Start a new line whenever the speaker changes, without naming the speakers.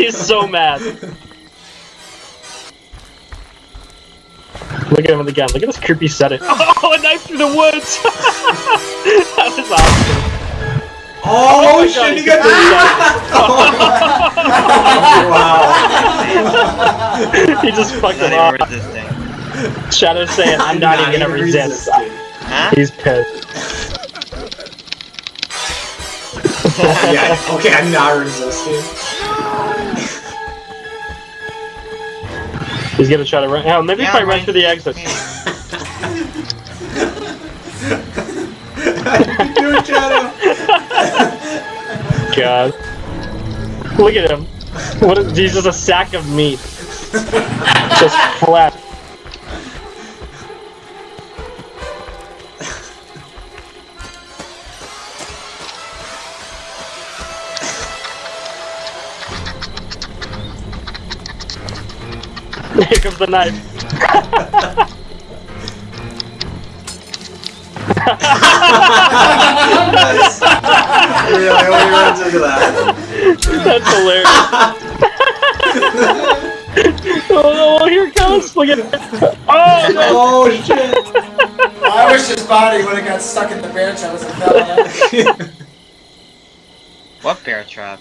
He's so mad. Look at him again. Look at this creepy setting. Oh, a knife through the woods! that was awesome.
Oh,
my
shit,
God,
he
he
got
the-
wow.
he just fucked
Not
him
even
off.
resisting.
Shadow's saying, I'm not, even gonna resist.
resisting.
Huh?
He's pissed.
yeah, okay, I'm not resisting.
He's gonna try to run. Hell, maybe if
Yeah,
I run
right.
through the exit.
How you doing, Shadow?
God. Look at him. What is, he's just a sack of meat. just flat. Here comes the knife.
Nice. really, only runs into that.
That's hilarious. oh, oh, here it comes. Look at it. Oh, no.
Oh shit!
I wish his body would have got stuck in the bear trap as it fell out.
What bear trap?